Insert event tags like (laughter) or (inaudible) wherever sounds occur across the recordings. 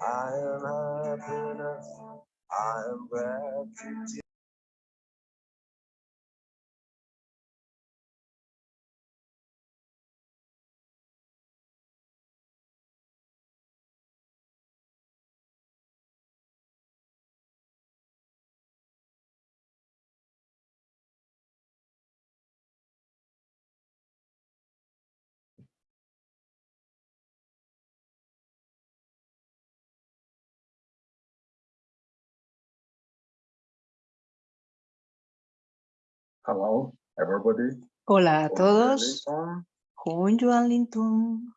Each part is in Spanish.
I am happiness. I am gratitude. Hello, everybody. Hola a todos. Wellington. Hun Yuan Lin Tung.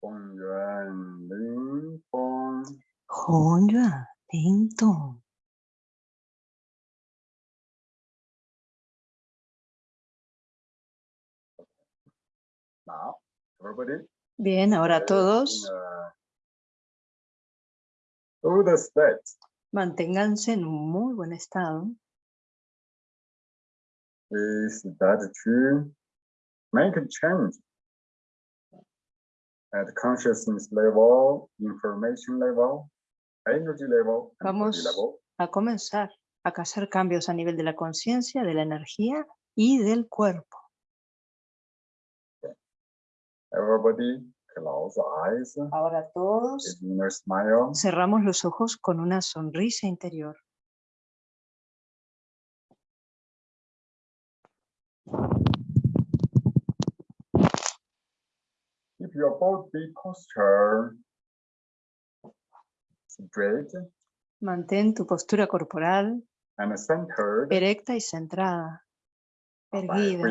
Feng Yuan Lin Feng. Hun Yuan Lin Tung. Now, everybody. Bien, ahora todos state. Manténganse en un muy buen estado. Is that to make a change at consciousness level, information level, energy level, Vamos. level. A comenzar a hacer cambios a nivel de la conciencia, de la energía y del cuerpo. Everybody Ahora todos cerramos los ojos con una sonrisa interior. Keep your body posture straight Mantén tu postura corporal and centered. erecta y centrada. Erguida.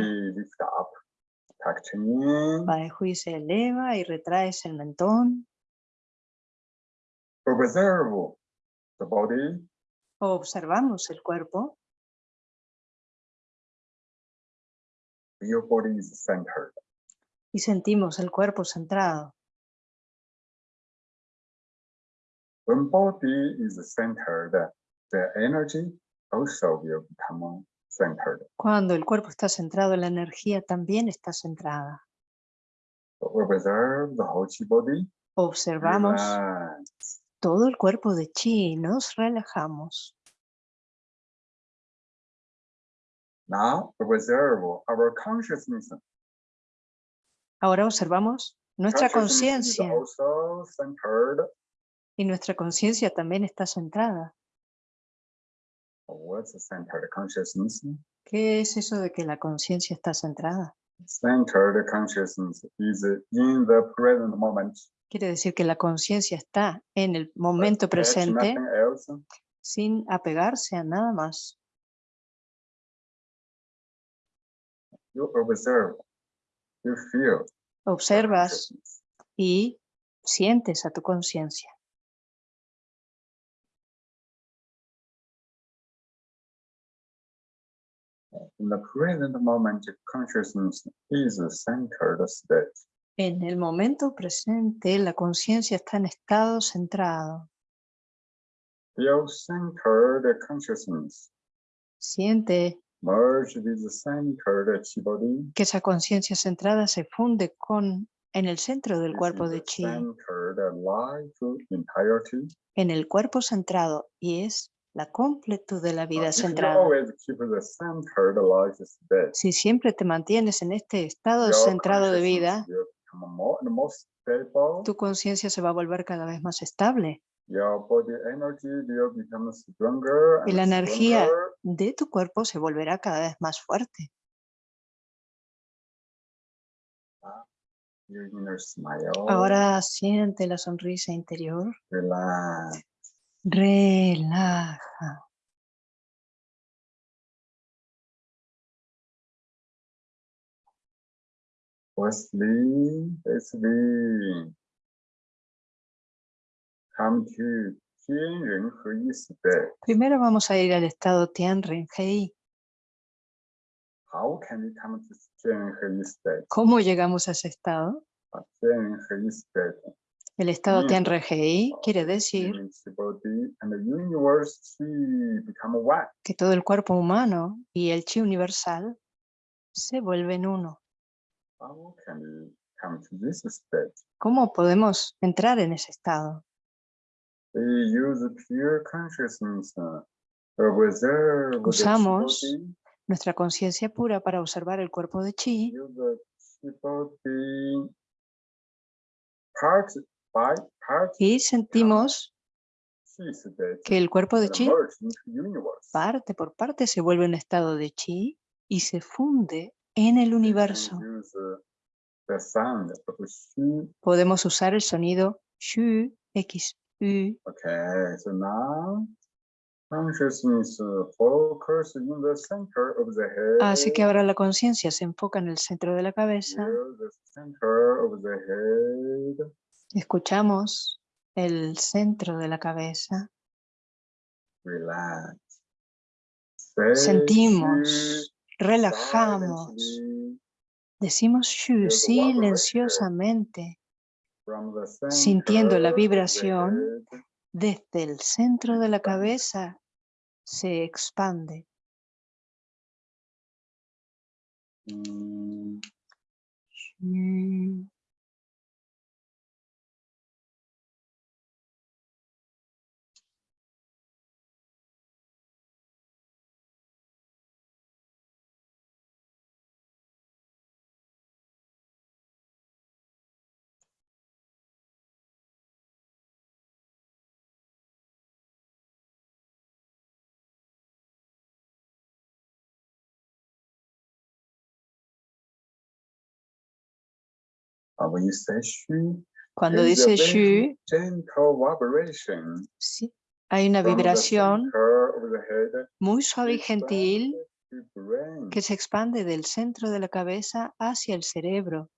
In, Bajo se eleva y retraes el mentón. observe the body, Observamos el cuerpo. your body is centered. y sentimos el cuerpo centrado. When body is centered, the energy also will become centered. Cuando el cuerpo está centrado, la energía también está centrada. So observe the whole chi body. Observamos relax. todo el cuerpo de chi y nos relajamos. Now observe our consciousness. Ahora observamos nuestra conciencia y nuestra conciencia también está centrada. What's the centered consciousness? ¿Qué es eso de que la conciencia está centrada? Centered consciousness is in the present moment. Quiere decir que la conciencia está en el momento presente sin apegarse a nada más. You observe. You feel. the Observas y sientes a tu conciencia. In the present moment, consciousness is a centered state. En el momento presente, la conciencia está en estado centrado. Feel centered consciousness. Siente Merge with the centered body. que esa conciencia centrada se funde con en el centro del cuerpo de the chi, Centered life entirety. en el cuerpo centrado, y es la completud de la vida centrada. Si siempre te mantienes en este estado centrado de vida, tu conciencia se va a volver cada vez más estable y la energía de tu cuerpo se volverá cada vez más fuerte. Ahora siente la sonrisa interior. Relax relaja. Come to Primero vamos a ir al estado Tianren Hei. How state? ¿Cómo llegamos a ese estado? El estado Mm. Hei quiere decir que todo el cuerpo humano y el chi universal se vuelven uno. ¿Cómo podemos entrar en ese estado? Uh, Usamos Nuestra conciencia pura para observar el cuerpo de chi y sentimos que el cuerpo de chi parte por parte se vuelve un estado de chi y se funde en el universo. Podemos usar el sonido shu, x, u. Okay, so now consciousness focus in the center of the head. Así que ahora la conciencia se enfoca en el centro de la cabeza. Escuchamos el centro de la cabeza. Relax. Sentimos, relajamos. Decimos shu silenciosamente Sintiendo la vibración. desde el centro de la cabeza. Se expande. Mm, Shu, Cuando dice shu, sí, hay una vibración muy suave y gentil que se expande del centro de la cabeza hacia el cerebro.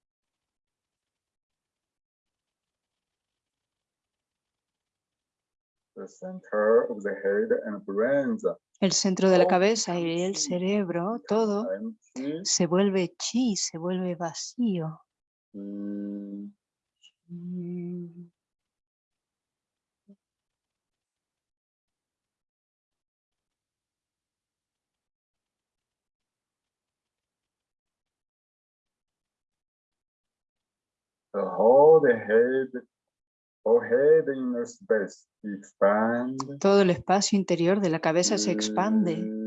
El centro de la cabeza y el cerebro, todo se vuelve chi, se vuelve vacío. Mm, Mm. The whole head, whole head inner space expand. Todo el espacio interior de la cabeza se expande.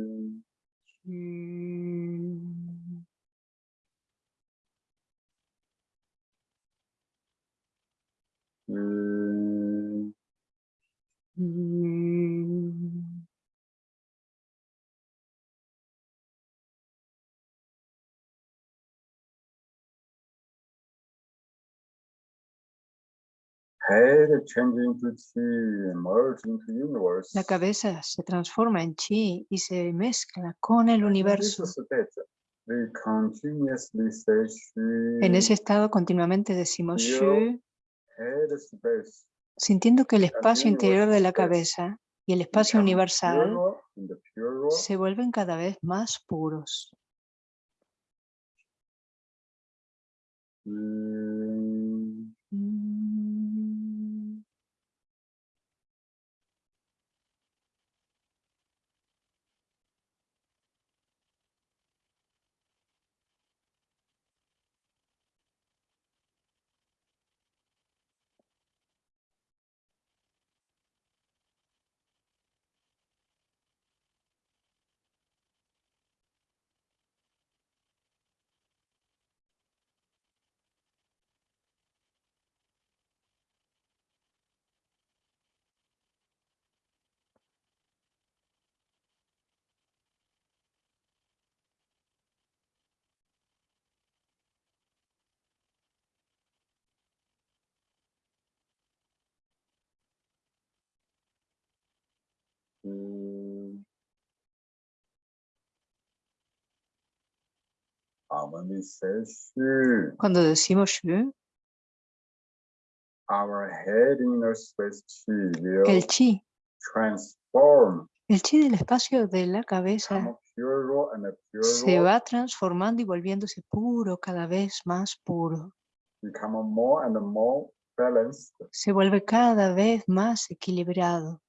La cabeza se transforma en chi y se mezcla con el universo. state, we continuously say En ese estado continuamente decimos shu, sintiendo que el espacio interior de la cabeza y el espacio universal se vuelven cada vez más puros. Mm, Mm. Cuando decimos shu, will el chi, el chi del espacio de la cabeza se va transformando y volviéndose puro, cada vez más puro. become more and more balanced. Se vuelve cada vez más equilibrado.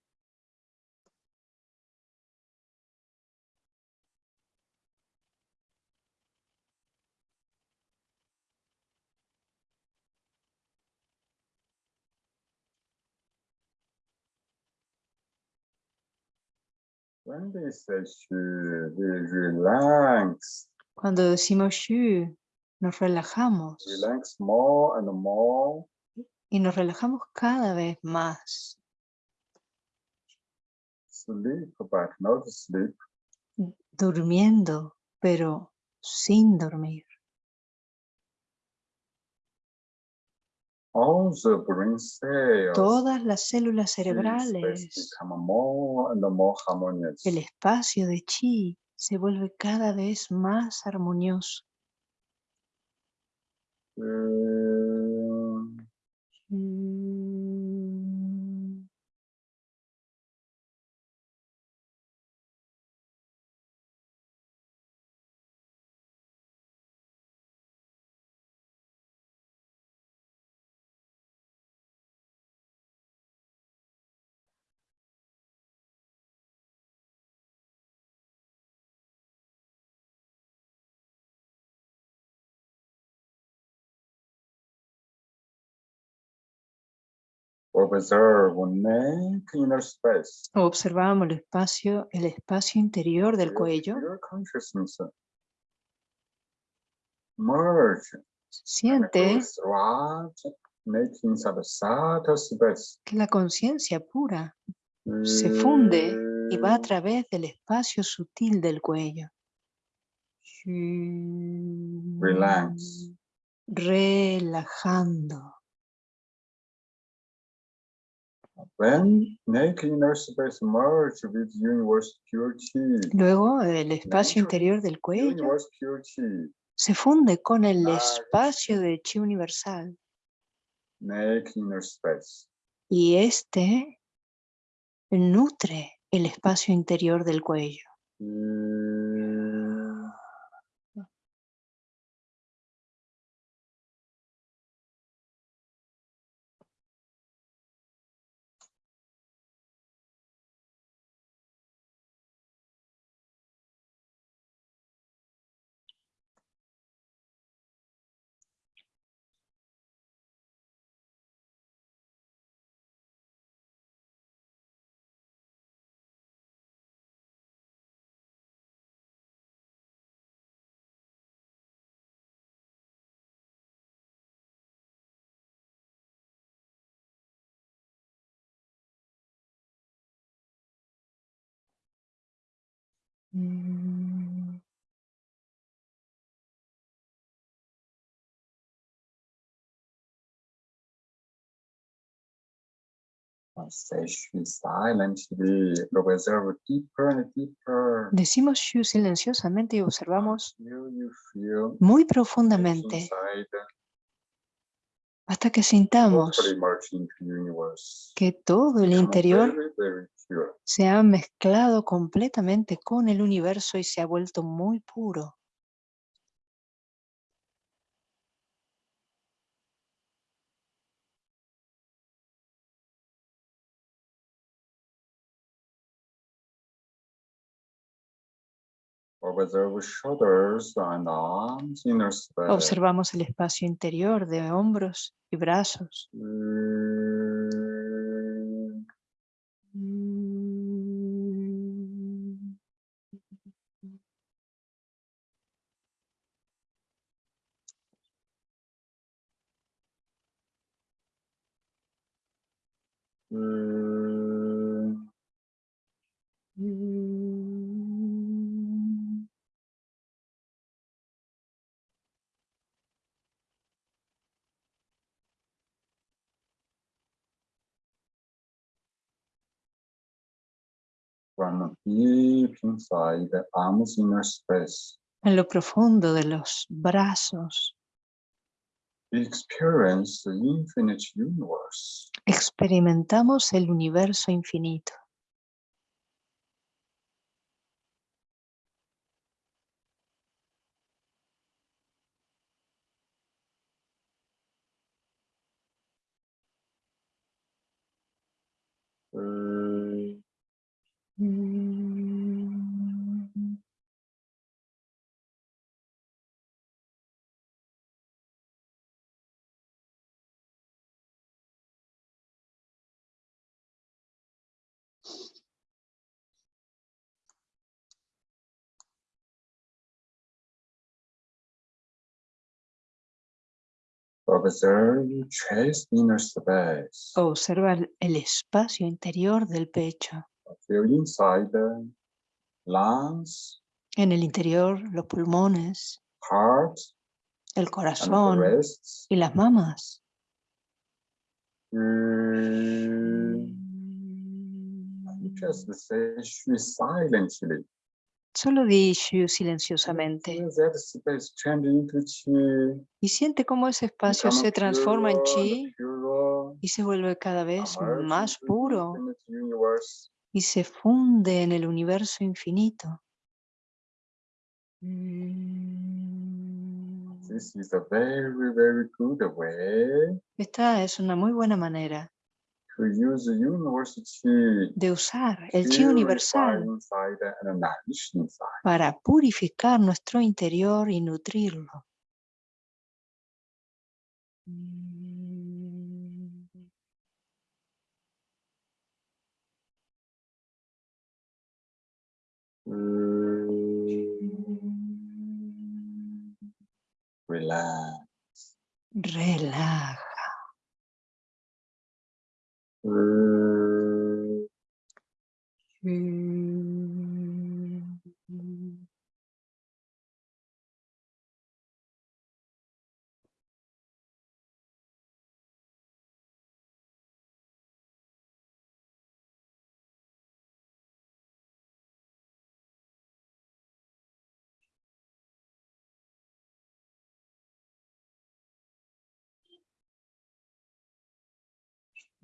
We relax, Cuando decimos shu, nos relajamos relax more and more. y nos relajamos cada vez más. Sleep, but not sleep. durmiendo, pero sin dormir. Todas las células cerebrales, el espacio de chi se vuelve cada vez más armonioso. Mm, Mm, Observe neck inner space. Observamos el espacio, el espacio interior del cuello. Merge Siente que la conciencia pura se funde y va a Mm, través del espacio sutil del cuello. Relax. Relajando. When neck inner space merge with universe chi, Luego el espacio interior del cuello. Se funde con el espacio de chi universal. Space. y este nutre el espacio interior del cuello. Mm, Mm. Decimos Shu silenciosamente y observamos you muy profundamente hasta que sintamos que todo el interior. Se ha mezclado completamente con el universo y se ha vuelto muy puro. Observamos el espacio interior de hombros y brazos. Mm, From deep inside the arms, inner space. En lo profundo de los brazos Experience the infinite universe. experimentamos el universo infinito. Observe chest inner space. Observa el- espacio interior del pecho. Feel inside the lungs, En el interior, los pulmones, heart, el corazón y las mamas. Mm, Just say silently. Solo di Shu silenciosamente. Y siente cómo ese espacio se transforma en chi y se vuelve cada vez más puro. y se funde en el universo infinito. Esta es una muy buena manera to use the universe chi de usar el chi universal para purificar nuestro interior y nutrirlo. Relax. Relaja. Uh,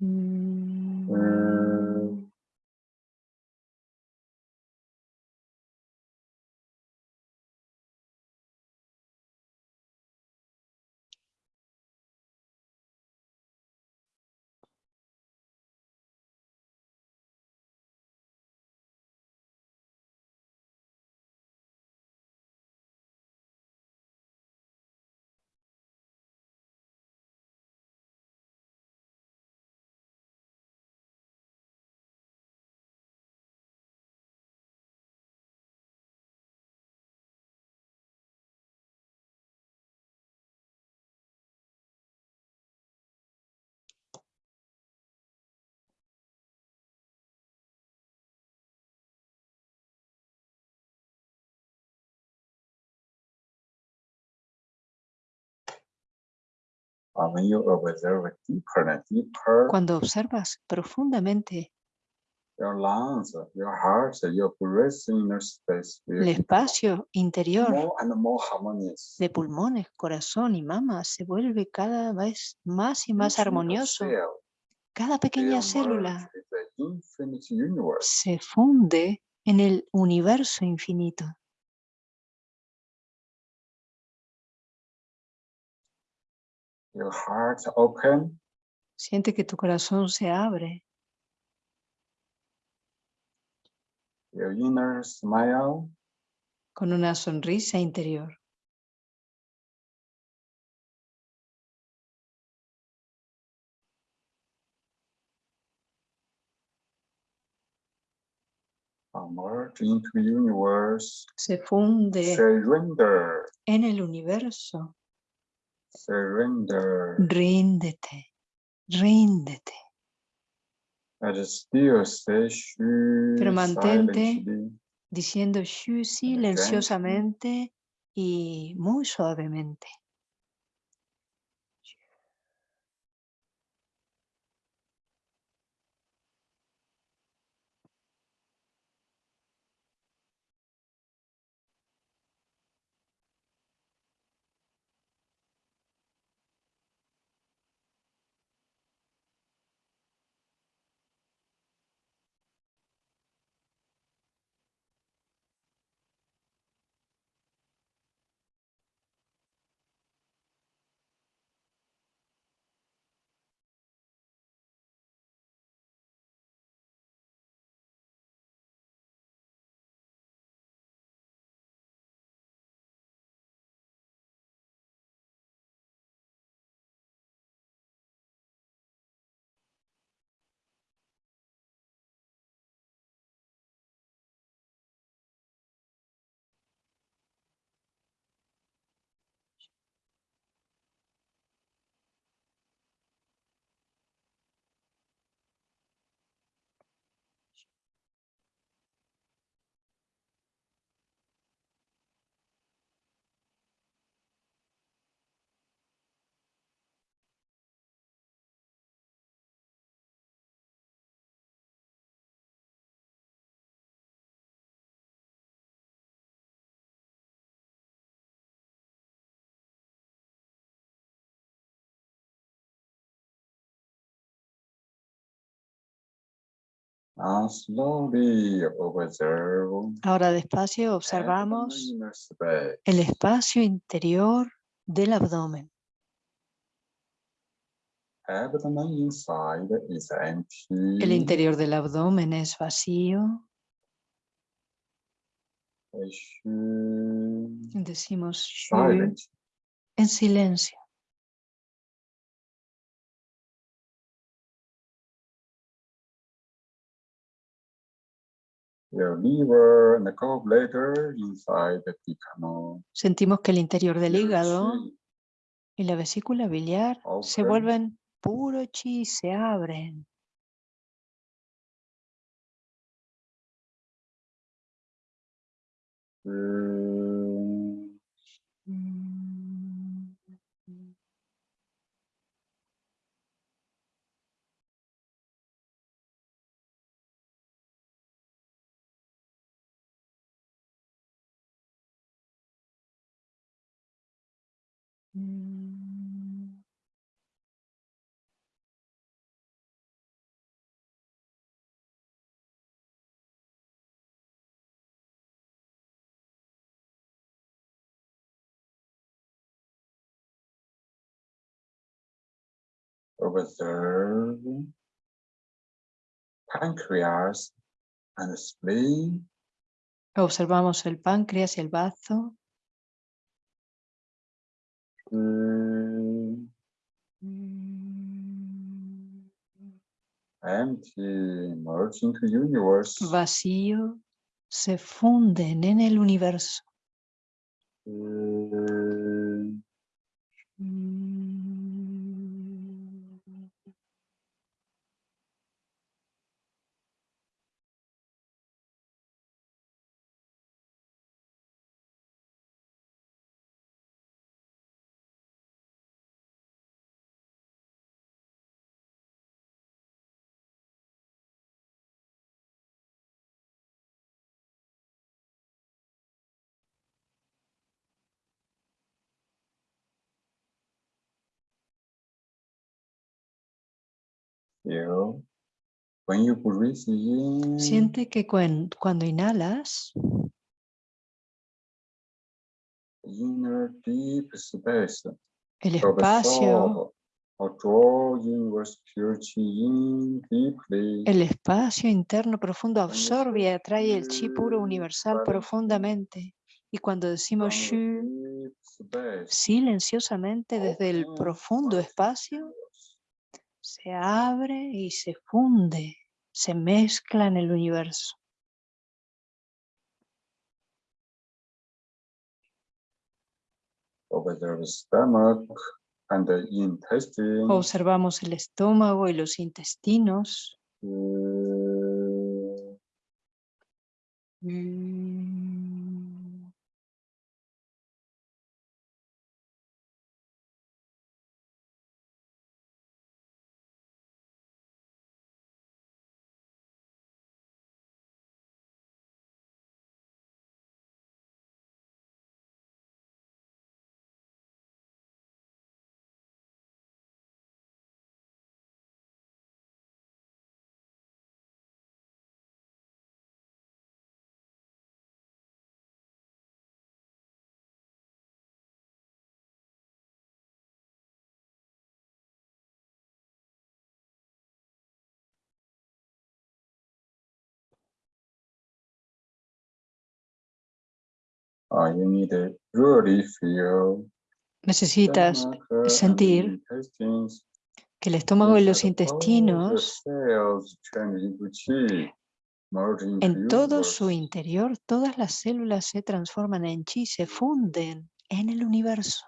When Cuando observas profundamente. Your lungs, your heart, your breath inner space will el espacio interior de pulmones, corazón y mama se vuelve cada vez más y más armonioso. Cada pequeña célula se funde en el universo infinito. Your heart open, Siente que tu corazón se abre, your inner smile, con una sonrisa interior. merge into universe. Se funde Surrender, en el universo. Surrender. Ríndete, ríndete. Pero mantente diciendo shu silenciosamente y muy suavemente. Now slowly observe Ahora despacio observamos el espacio interior del abdomen. Abdomen inside is empty. El interior del abdomen es vacío. Decimos Silent. en silencio. Your liver and the gallbladder inside the become Sentimos que el interior del hígado y la vesícula biliar se vuelven puro chi, se abren. Shu, Observe pancreas and spleen Observamos el páncreas y el bazo. Vacío, se funden en el universo. Shu, Feel when you breathe in, Siente que cuen- cuando inhalas, inner deep space el espacio, deeply. el espacio interno profundo Cuando absorbe y atrae el chi puro universal profundamente. Y cuando decimos shu, space, silenciosamente desde el profundo espacio. Se abre y se funde, se mezcla en el universo. Observamos el estómago y los intestinos. Shu, Mm. Necesitas sentir que el estómago y los intestinos, en todo su interior, todas las células se transforman en chi, se funden en el universo.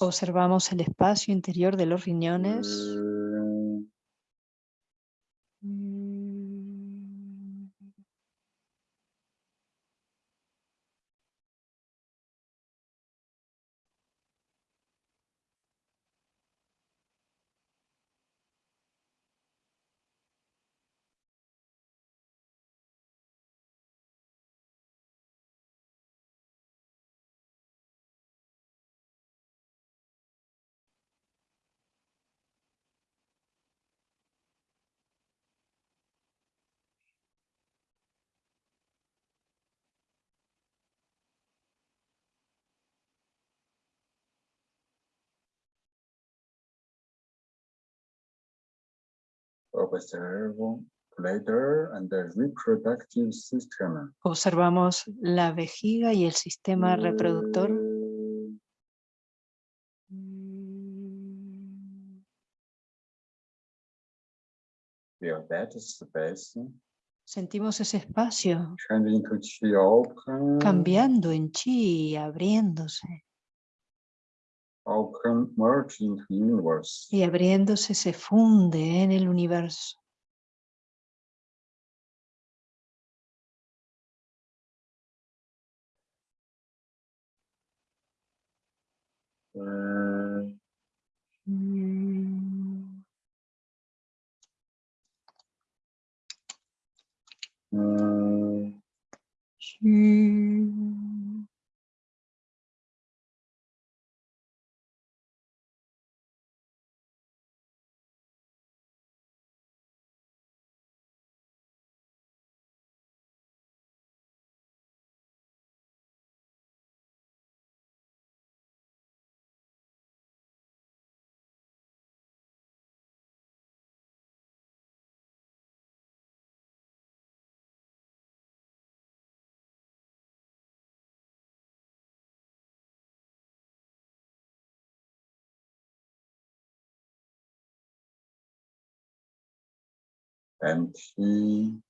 Observamos el espacio interior de los riñones. Shu, Observamos la vejiga y el sistema reproductor. Feel that space Sentimos ese espacio cambiando en chi, abriéndose. Universe. Y abriéndose se funde en el universo.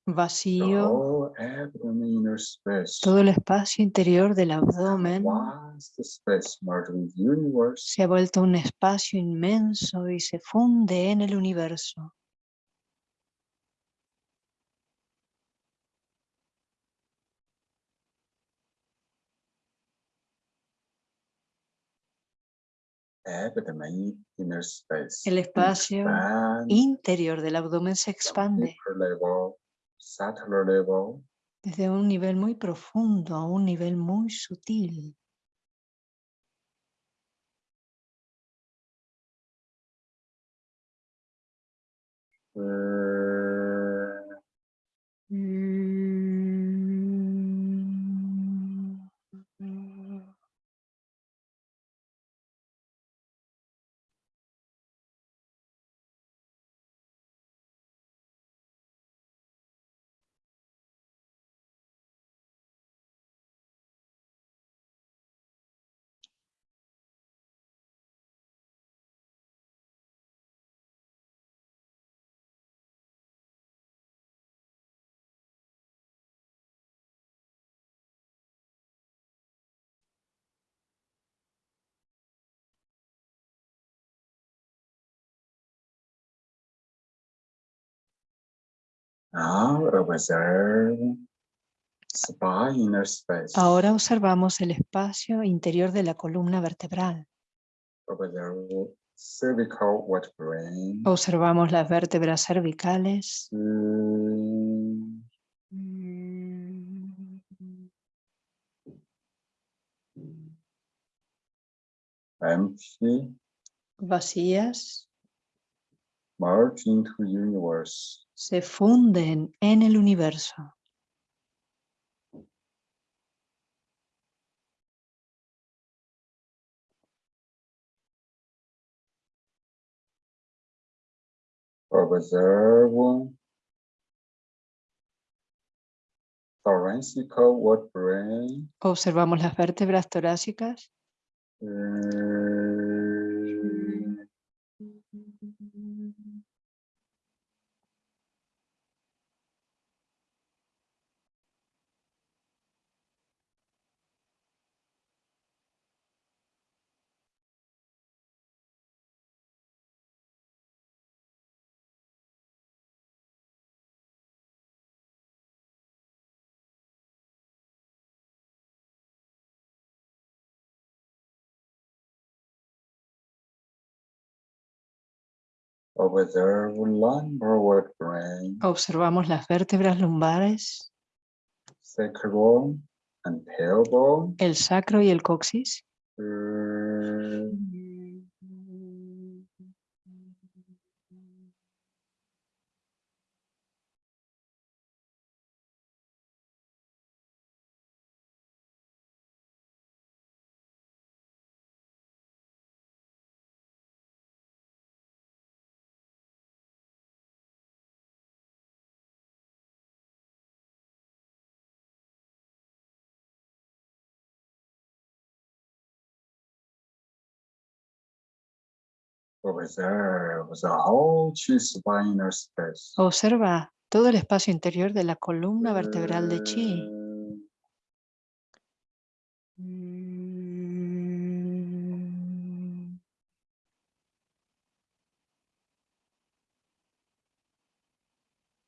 Vacío, inner space. todo el espacio interior del abdomen se ha vuelto un espacio inmenso y se funde en el universo. El espacio interior del abdomen se expande. desde un nivel muy profundo a un nivel muy sutil. uh, Ahora observamos el espacio interior de la columna vertebral. Vertebrae. Observamos las vértebras cervicales. Mm, Vacías merge into universe. se funden en el universo. Vertebrae. Observamos las vértebras torácicas. Mm, Observamos las vértebras lumbares, el sacro y el coxis. Observa todo el espacio interior de la columna vertebral de chi.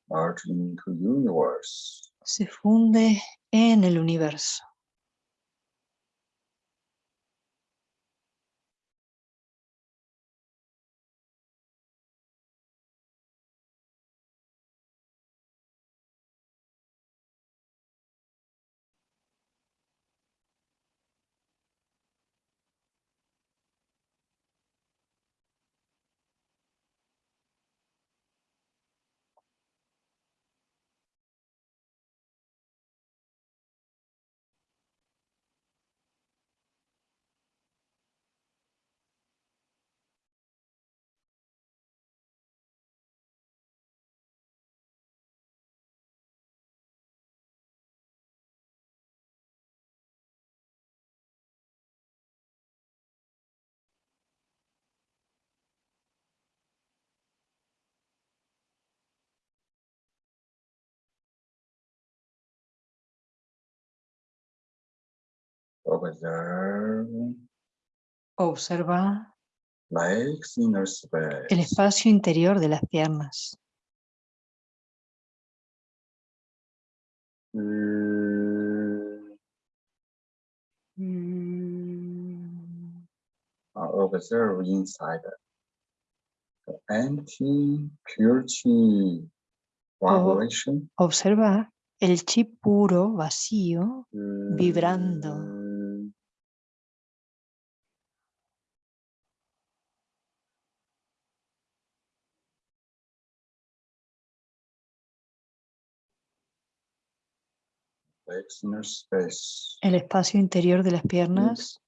Merge into universe. Se funde en el universo. Observe Observa legs inner space. el espacio interior de las piernas. Mm, uh, Observe inside the empty, pure chi vibration. Observa el chi puro, vacío, vibrando. Mm, el espacio interior de las piernas.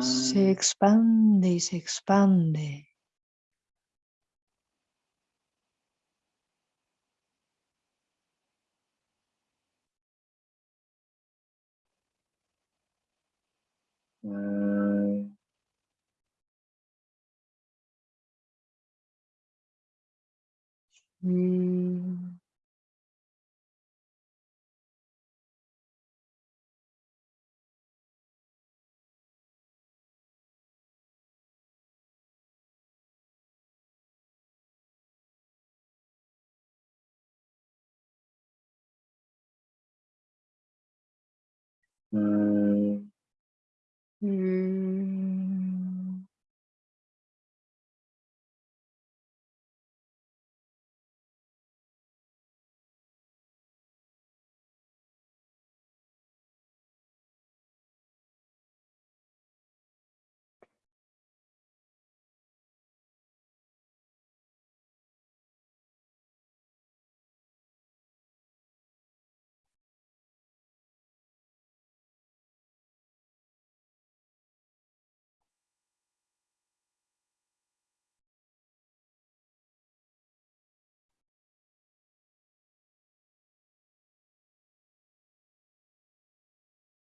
Se expande y se expande. Mm, Mm,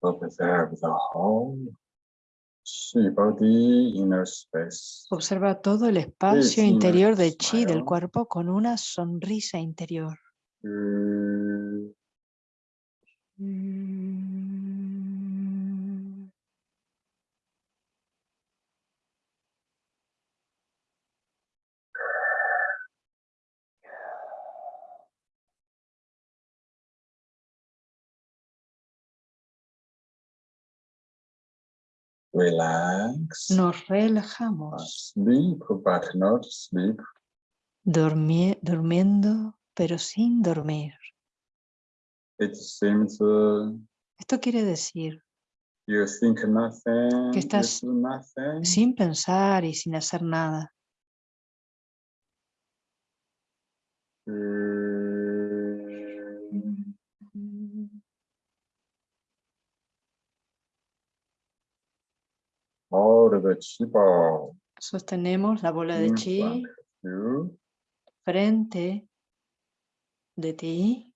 Observe the whole chi body inner space. Observa todo el espacio interior de chi del cuerpo con una sonrisa interior. Mm, Mm. Relax. Nos relajamos, Sleep, but not sleep. dormi- durmiendo, pero sin dormir. It seems uh, Esto quiere decir, you think nothing, Que estás nothing. sin pensar y sin hacer nada. Sostenemos la bola de chi. frente de ti.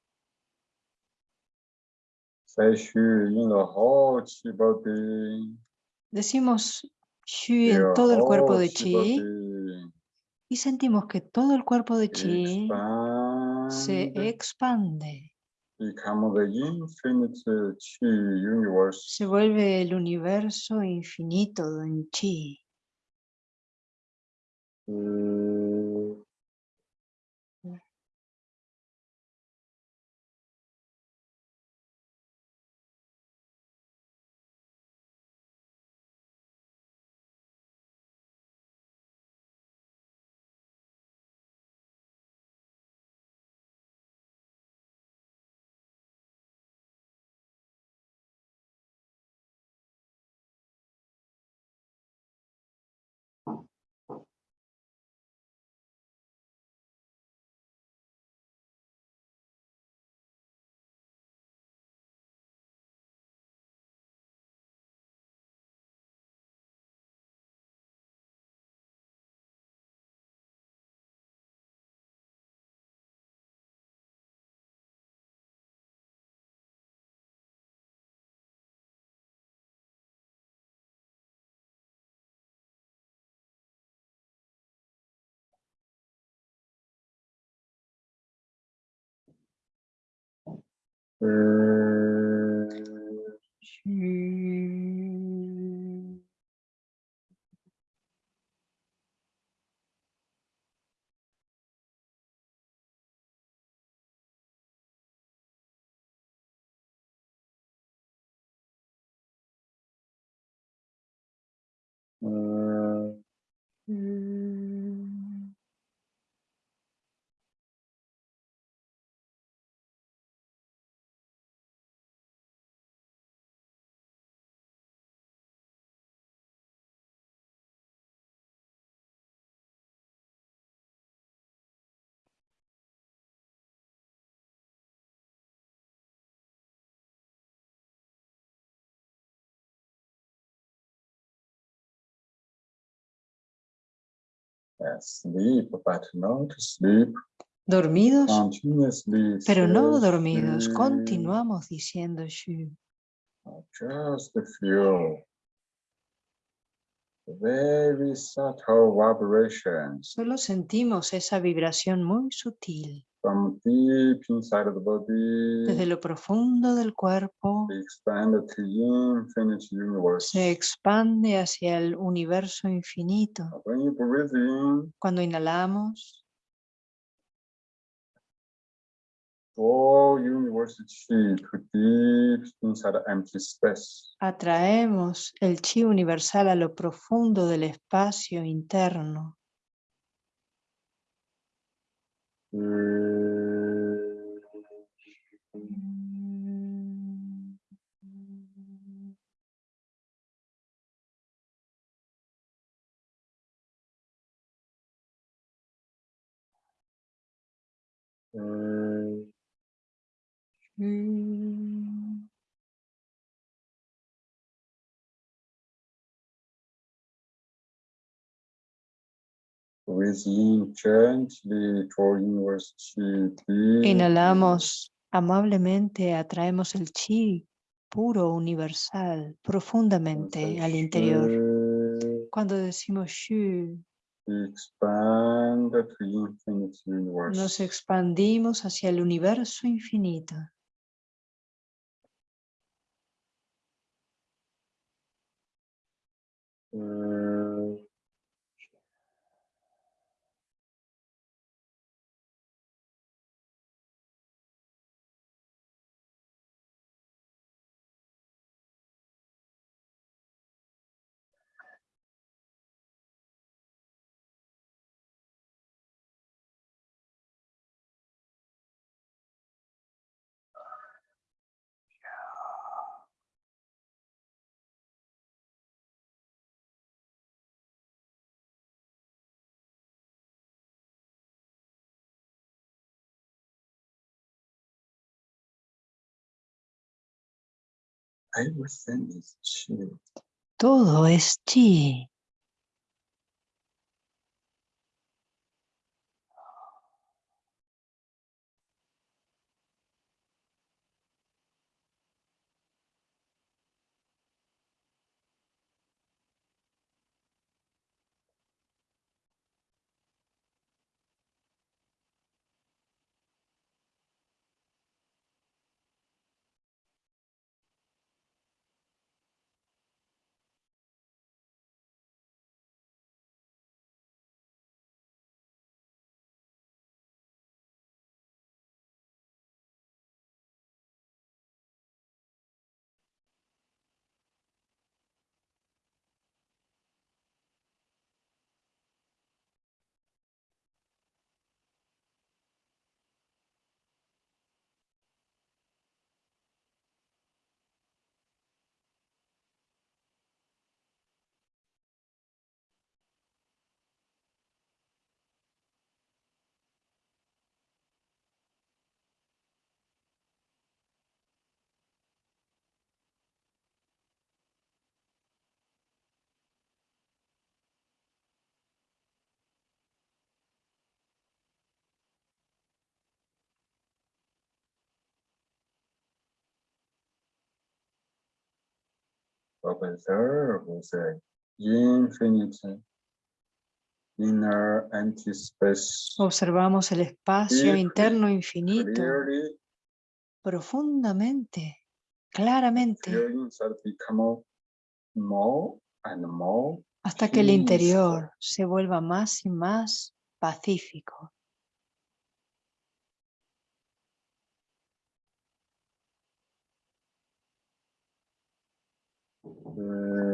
Decimos Xu en todo el cuerpo de chi y sentimos que todo el cuerpo de chi se expand, expande, se vuelve el universo infinito en chi. Uh, uh, sleep, but not sleep Dormidos, continuously. pero no dormidos, she. continuamos diciendo Xu. Just feel very subtle vibrations Solo sentimos esa vibración muy sutil from deep inside of the body. desde lo profundo del cuerpo. Se expande hacia el universo infinito. When you breathe in, Cuando inhalamos, all universe chi to deep inside empty space. atraemos el chi universal a lo profundo del espacio interno. Mm. Inhalamos amablemente, atraemos el chi puro, universal, profundamente al interior. Cuando decimos Shu, nos expandimos hacia el universo infinito. Uh, everything is chi. Todo es chi. Observe the infinite inner empty space. Observamos el espacio interno infinito. clearly profundamente, claramente, more and more hasta que el interior se vuelva más y más pacífico. Uh,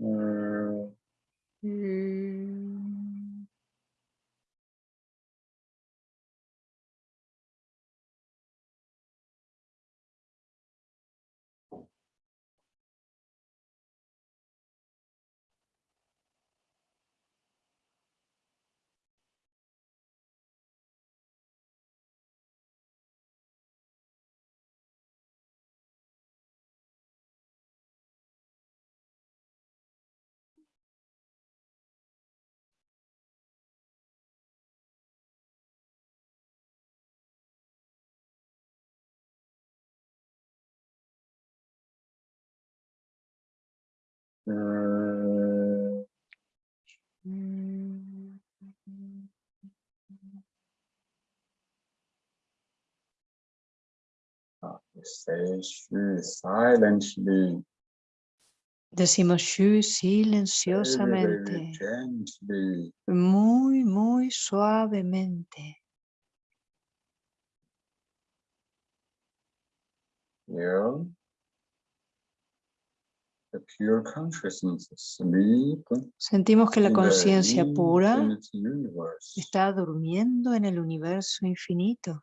Mm, mm, Say shu Decimos shu silenciosamente, muy, muy suavemente. The pure consciousness sleep Sentimos que la conciencia pura está durmiendo en el universo infinito.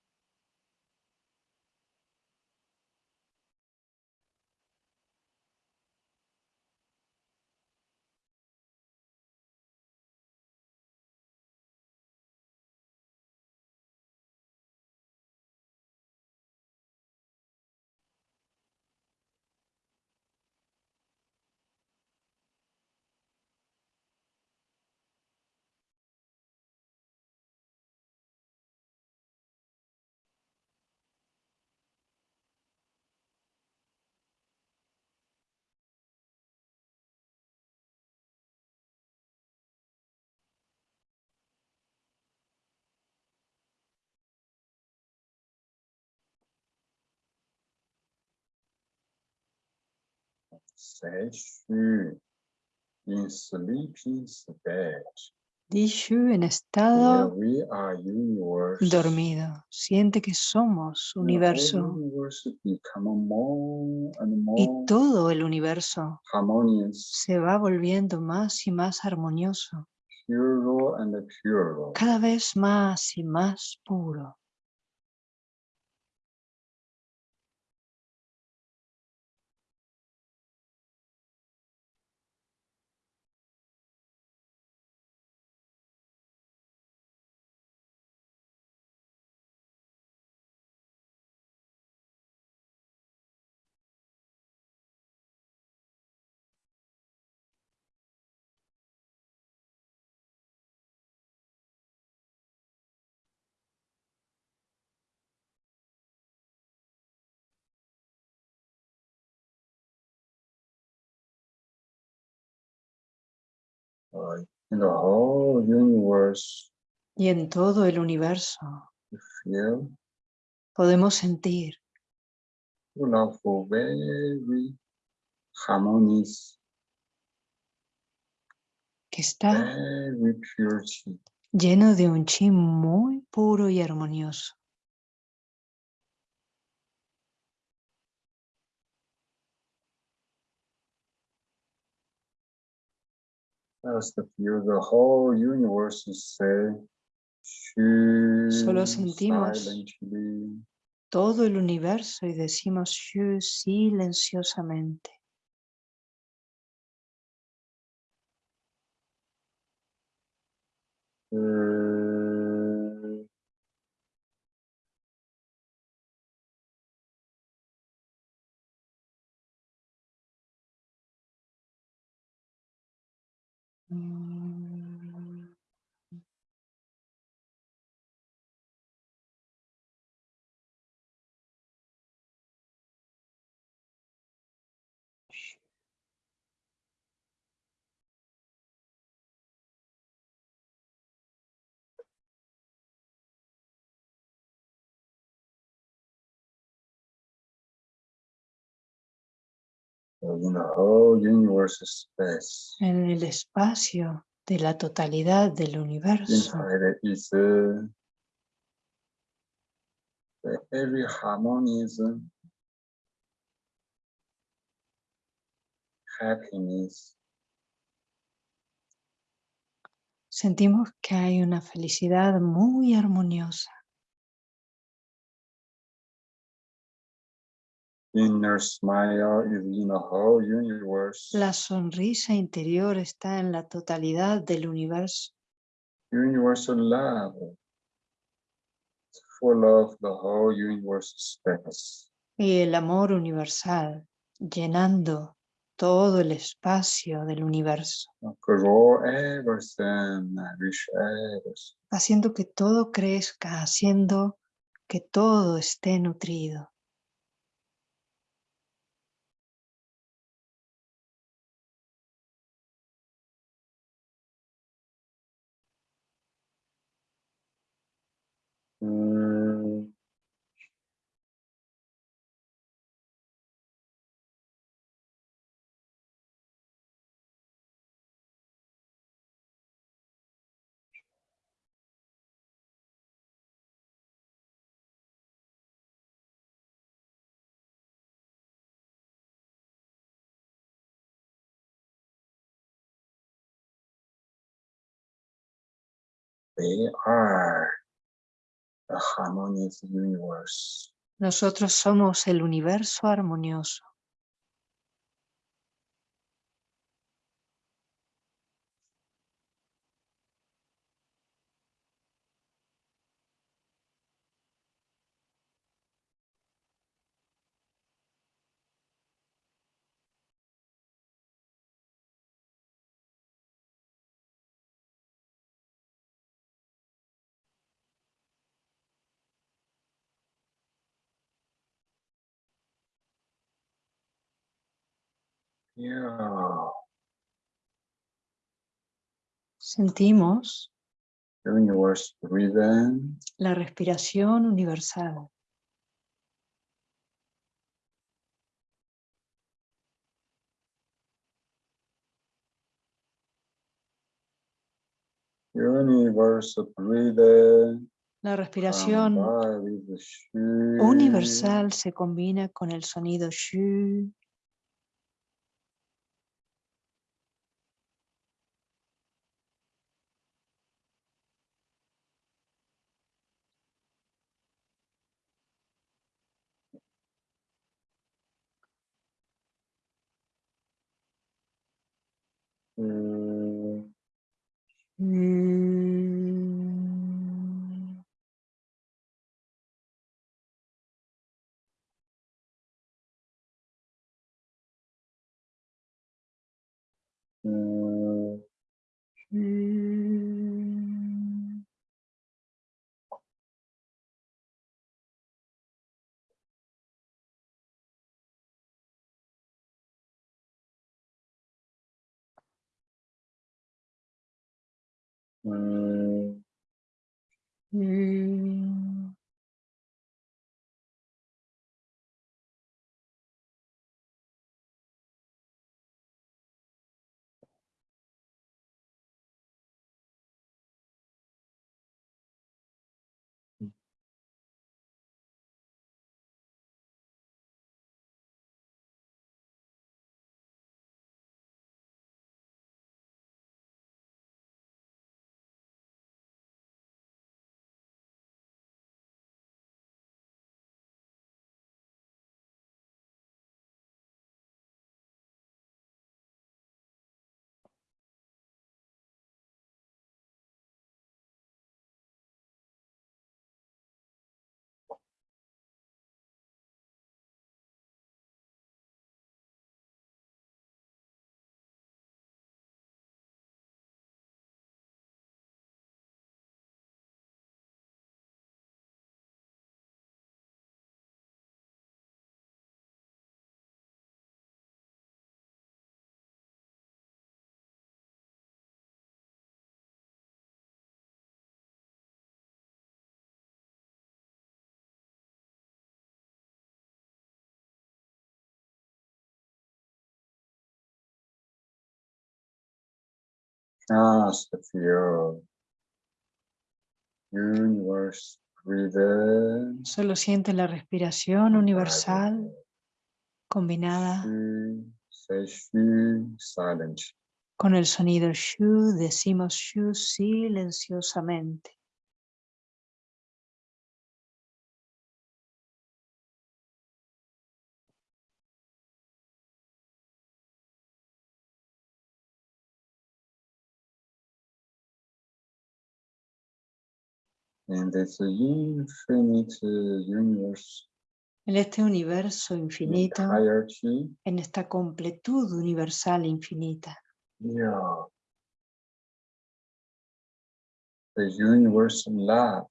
shu in sleeping state. Di shu en estado we are universe. dormido. Siente que somos universo more y todo el universo harmonious, se va volviendo más y más armonioso, pure and pure. cada vez más y más puro. In the whole universe, Y en todo el universo. Feel podemos sentir. A very harmonious, que está very pure. chi. lleno de un chi muy puro y armonioso. The whole universe Solo sentimos todo el universo y decimos silenciosamente. En el espacio de la totalidad del universo. sentimos que hay una felicidad muy armoniosa. Inner smile is in the whole universe. La sonrisa interior está en la totalidad del universo. Universal love, full of the whole universe space. Y el amor universal llenando todo el espacio del universo, everything, everything. haciendo que todo crezca, haciendo que todo esté nutrido. They are the harmonious universe. Nosotros somos el universo armonioso. Yeah. Sentimos la respiración universal. La respiración universal se combina con el sonido shu. Mm, Mm, Just feel universe Solo siente la respiración universal combinada con el sonido shu, decimos shu silenciosamente. In this infinite universe, En este universo infinito, en esta completud universal infinita, yeah. The universal love,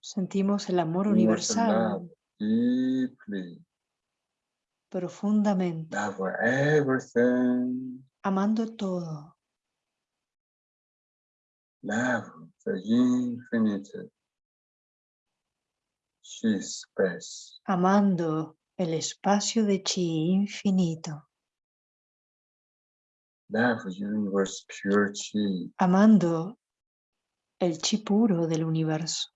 sentimos el amor universal universal love, deeply. Profundamente, love everything, amando todo, love the infinite, space, amando el espacio de chi infinito, love universe pure chi, amando el chi puro del universo.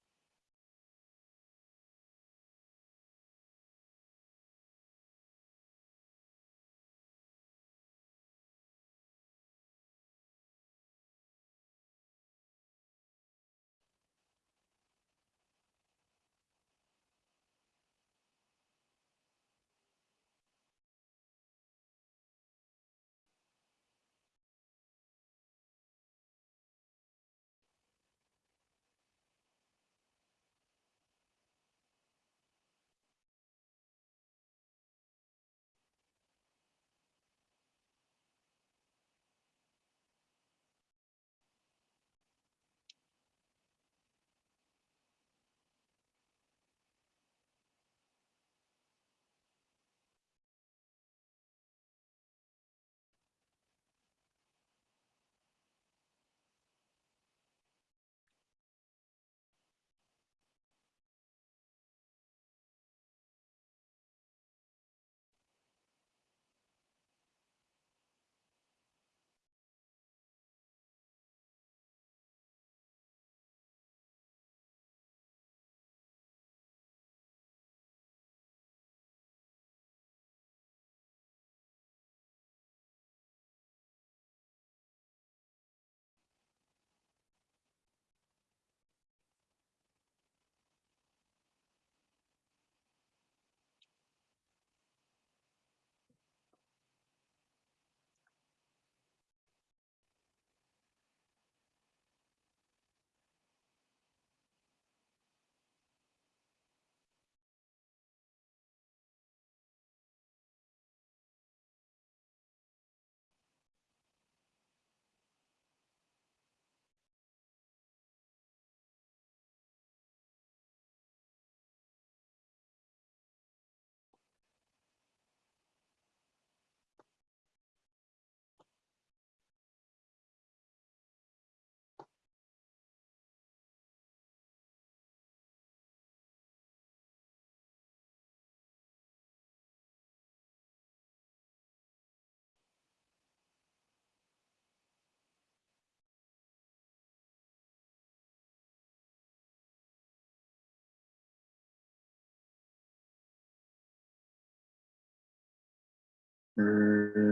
Mm-hmm.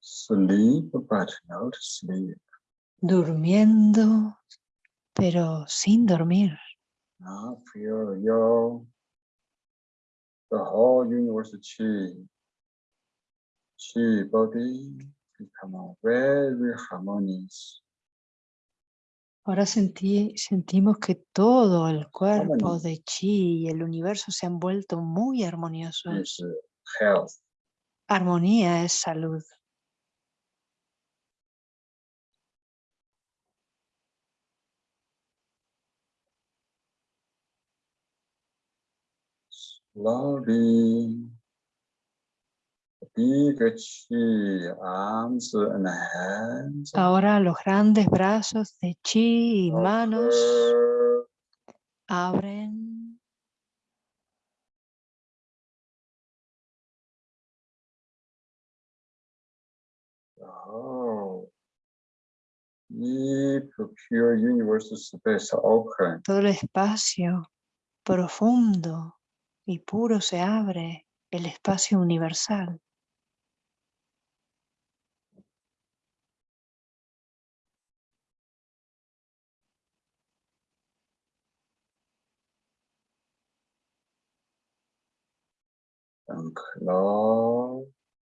Sleep but not sleep. Durmiendo, pero sin dormir. Now feel your the whole universe chi, chi body become very harmonious. Ahora sentí, sentimos que todo el cuerpo de chi y el universo se han vuelto muy armoniosos. health. Armonía es salud. Ahora los grandes brazos de chi y manos abren. Oh. Todo el espacio profundo y puro se abre, el espacio universal.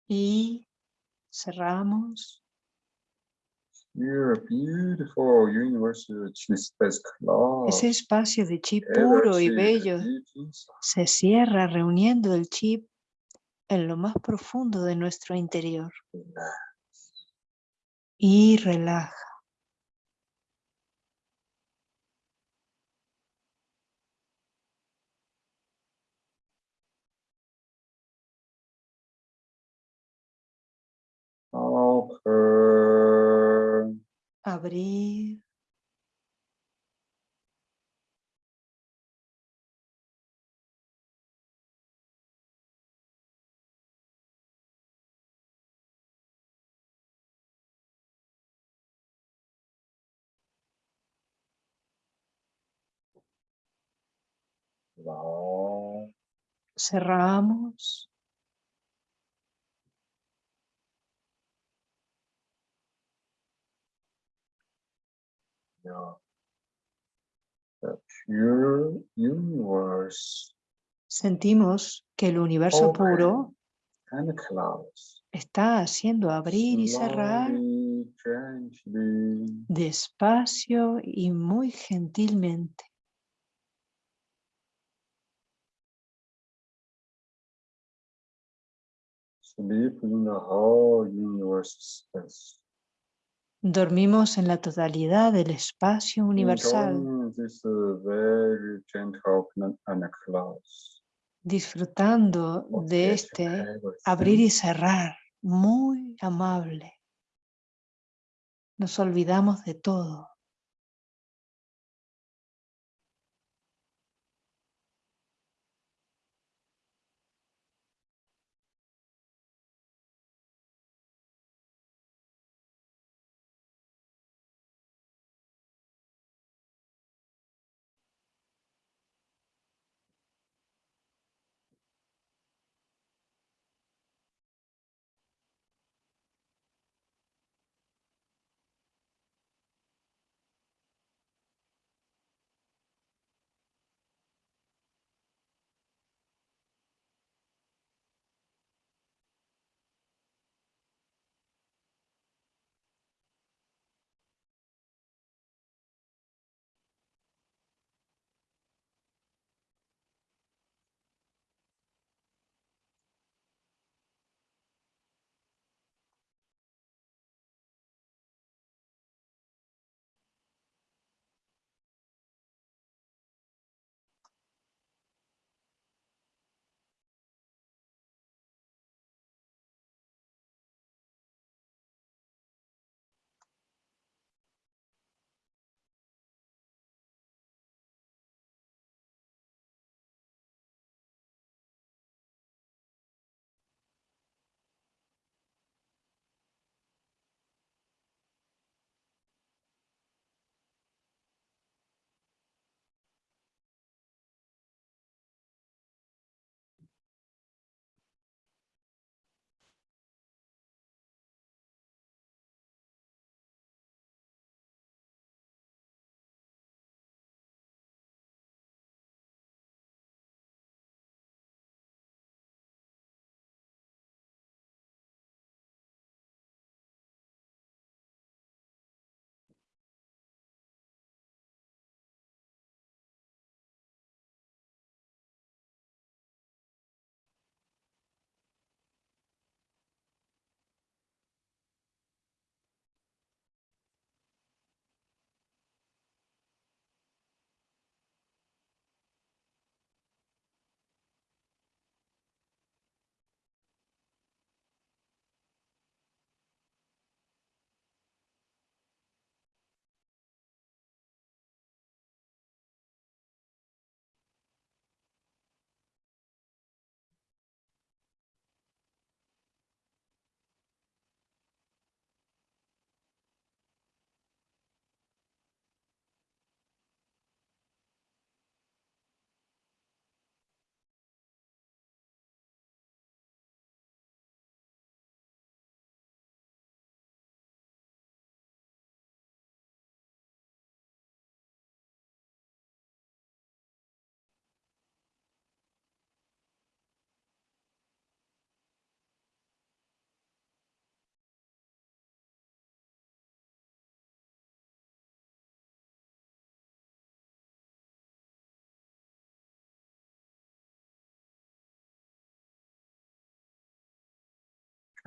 Y cerramos. Beautiful universe chi. Ese espacio de chi puro y bello se cierra reuniendo el chip en lo más profundo de nuestro interior y relaja. Abrir. Cerramos. Yeah. The pure universe Sentimos que el universo puro and close. está haciendo abrir y cerrar gently. despacio y muy gentilmente. Sleep in the whole universe space. Dormimos en la totalidad del espacio universal, disfrutando de este everything. abrir y cerrar muy amable. Nos olvidamos de todo.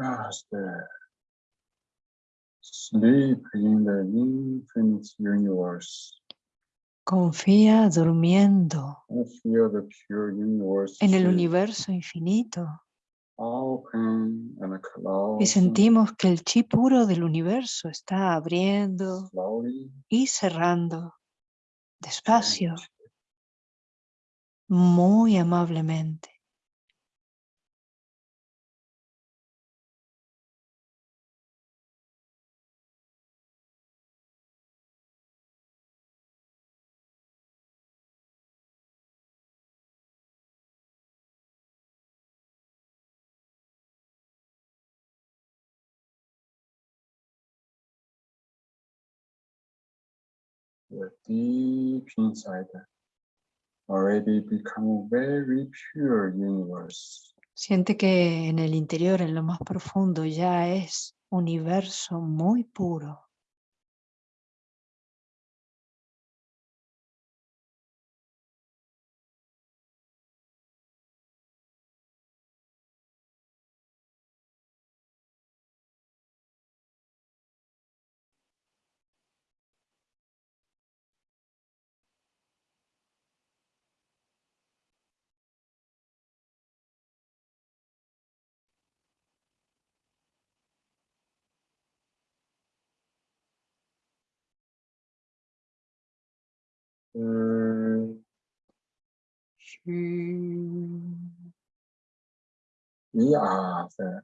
Just sleep in the infinite universe. Confía durmiendo. And feel the pure universe. En el universo infinito. Open and y sentimos que el chi puro del universo está abriendo slowly. y cerrando despacio, muy amablemente. You're deep inside already become very pure universe. Siente que en el interior, en lo más profundo, ya es universo muy puro. We are the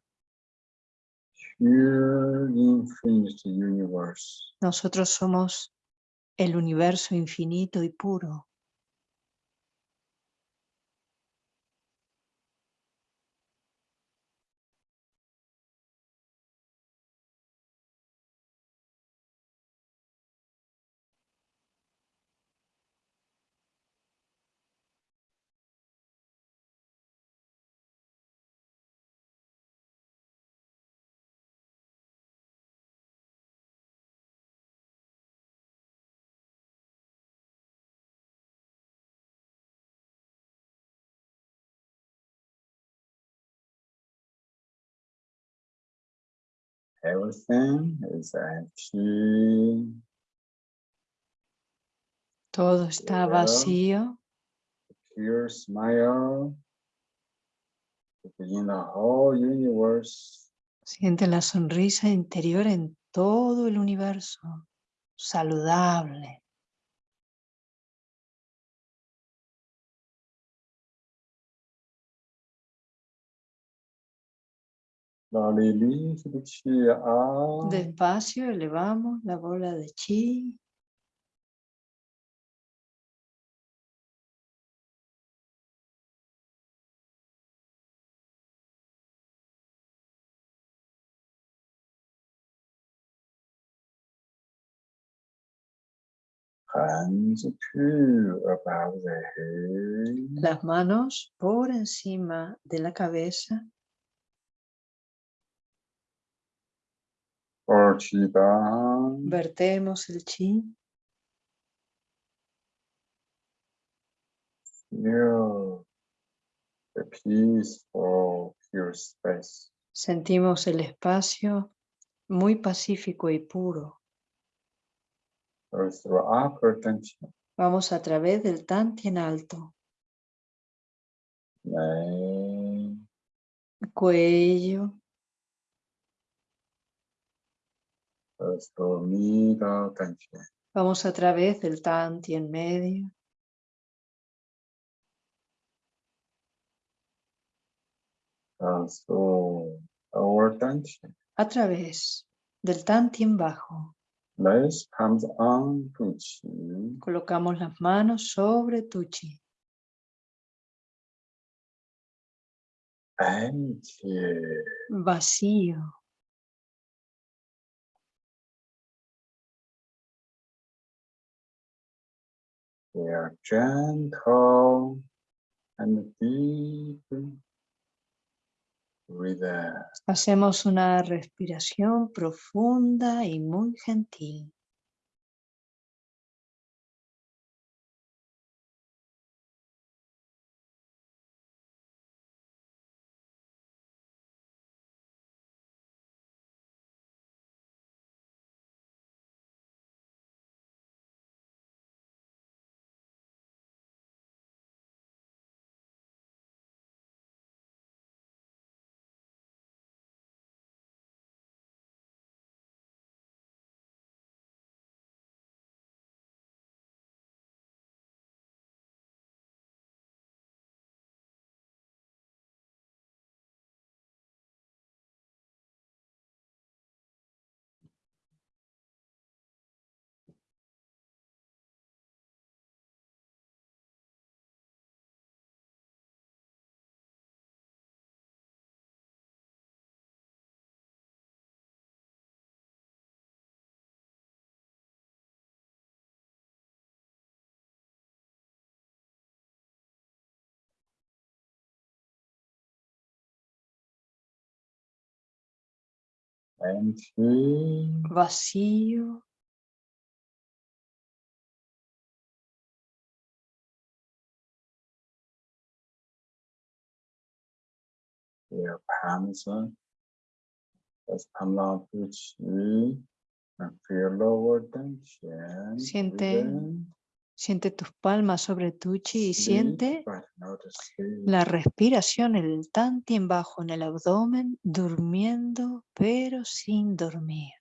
pure infinite universe. Nosotros somos el universo infinito y puro. Everything is empty. Todo está Ya. vacío, Pure smile. In the whole universe. siente la sonrisa interior en todo el universo, saludable. Despacio elevamos la bola de chi. Hands two above the head. Las manos por encima de la cabeza. Or chi down. Vertemos el chi. Feel the peaceful, pure space. Sentimos el espacio muy pacífico y puro. Vamos a través del Tantien alto, cuello, vamos a través del medio, through lower tension. a través del bajo. On to chi. Colocamos las manos sobre tu chi. Empty. Vacío. They are gentle and deep. Breathe. Hacemos una respiración profunda y muy gentil. Empty, vacío, your palms. Let's palm out to chi. And feel lower tension. Siente within, siente tus palmas sobre tu chi y siente la respiración, el tantien bajo en el abdomen, durmiendo pero sin dormir.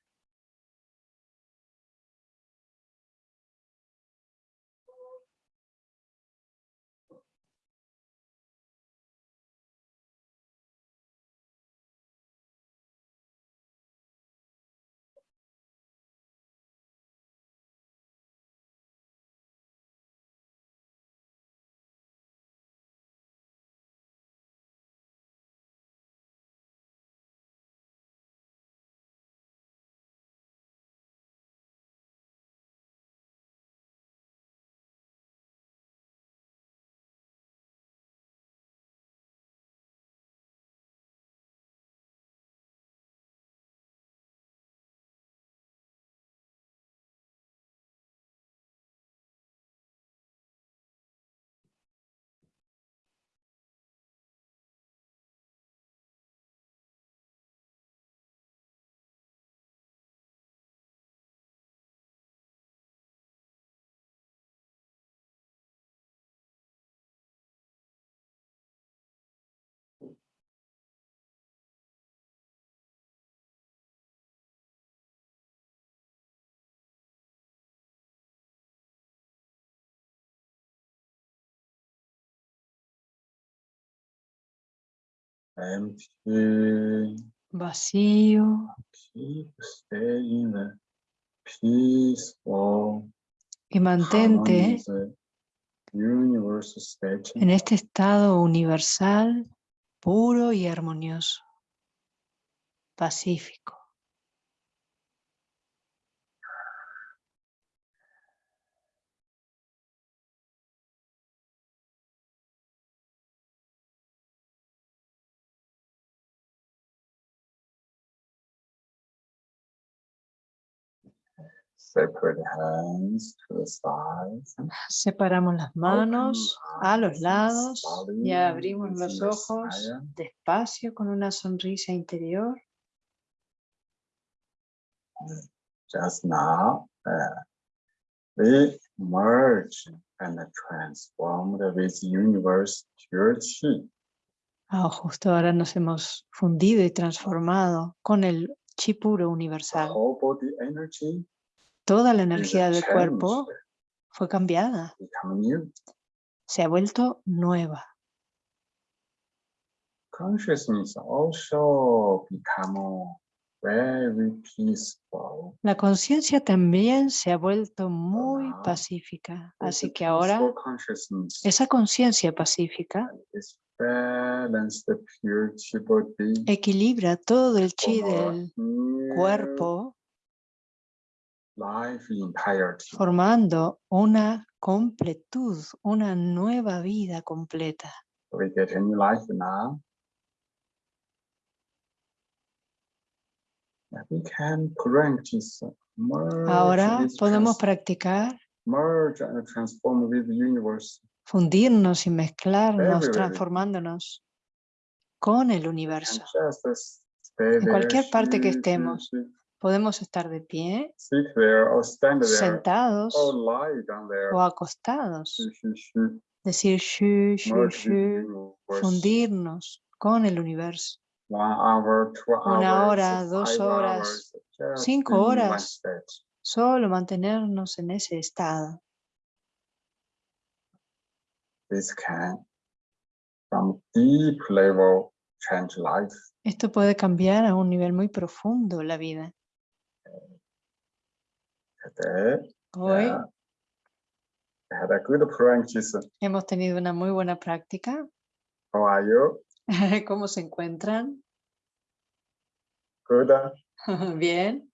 Empty. Vacío Keep staying peaceful, y mantente en este estado universal, puro y armonioso, pacífico. Separate hands to the sides. Separamos las manos a los lados y abrimos los the ojos despacio con una sonrisa interior. Just now, uh, we merge and transformed with universe pure chi. Ah, justo ahora nos hemos fundido y transformado con el chi puro The universal. whole body energy Toda la energía del cuerpo changed, fue cambiada, se ha vuelto nueva. La conciencia también se ha vuelto muy pacífica, así que ahora esa conciencia pacífica equilibra todo el chi del cuerpo. Formando una completud, una nueva vida completa. Merge, Ahora podemos practicar merge and transform with the universe. fundirnos y mezclarnos, transformándonos con el universo. there, cualquier parte que estemos, Podemos estar de pie, sentados o acostados. Decir shu, shu, shu, fundirnos con el universo. Una hora, dos horas, cinco horas. Solo mantenernos en ese estado. Esto puede cambiar a un nivel muy profundo la vida. Today, Hoy I had a good practice. hemos tenido una muy buena práctica. How are you? ¿Cómo se encuentran? Good. (laughs) Bien.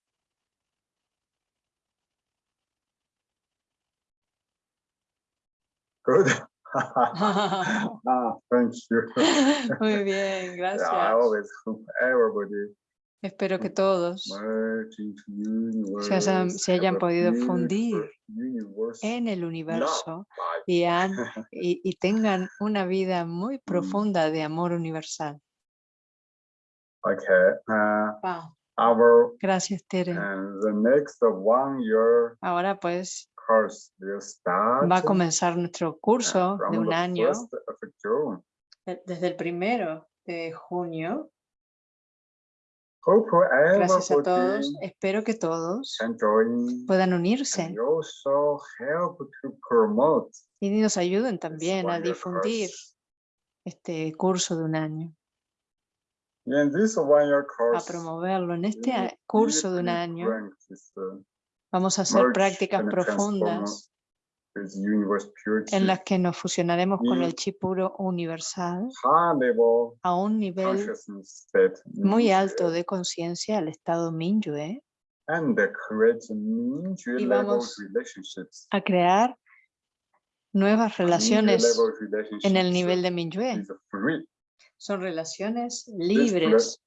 Good. (laughs) (laughs) ah, thank you. Muy bien, Yeah, I gracias. always hope everybody Espero que todos se hayan, se hayan podido fundir en el universo y, han- (laughs) y, y tengan una vida muy Mm. profunda de amor universal. Okay, uh, Wow. our Gracias, Tere. and the next one year Ahora pues course will start va a comenzar nuestro curso de un año de- desde el primero de junio. Gracias a todos. Espero que todos puedan unirse. Promote y nos ayuden también a difundir este curso de un año, a promoverlo. En este curso de un año. vamos a hacer prácticas profundas en las que nos fusionaremos con el chi puro universal a un nivel muy alto de conciencia, el estado Minyue, y vamos relationships. a crear nuevas relaciones en el nivel de Minyue. Son relaciones libres,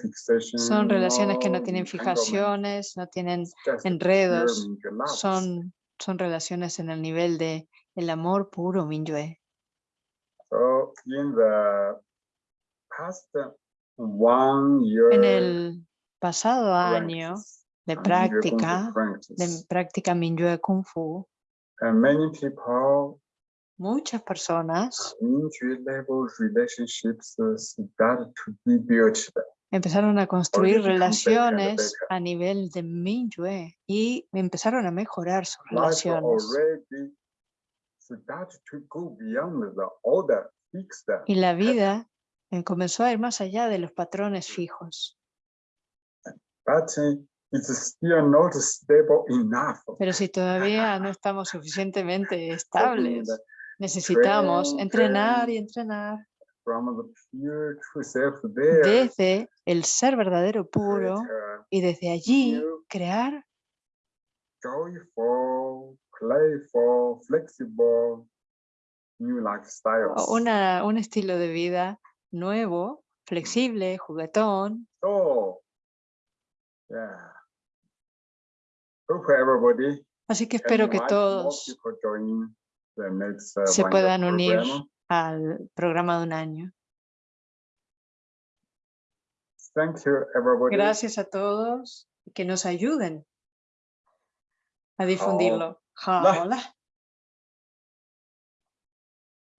fixation. son relaciones que no tienen fijaciones, no tienen enredos, son, son relaciones en el nivel de el amor puro Minyue. So in the past one year En el pasado año de práctica, de práctica Minyue Kung Fu, and many people muchas personas Mingyue empezaron a construir relaciones a nivel de Minyue y empezaron a mejorar sus relaciones. Y la vida eh, comenzó a ir más allá de los patrones fijos. but it's still not stable enough. Pero si todavía no estamos suficientemente (laughs) estables, necesitamos entrenar y entrenar From the pure true self there, desde el ser verdadero puro y desde allí crear playful, flexible new lifestyles. una, un estilo de vida nuevo, flexible, juguetón. Yeah. Hope everybody Así que espero que todos se puedan unir al programa de un año. Thank you, everybody. Gracias a todos que nos ayuden a difundirlo. Hola.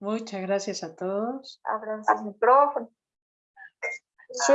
Muchas gracias a todos. Abran sus micrófonos. Sí,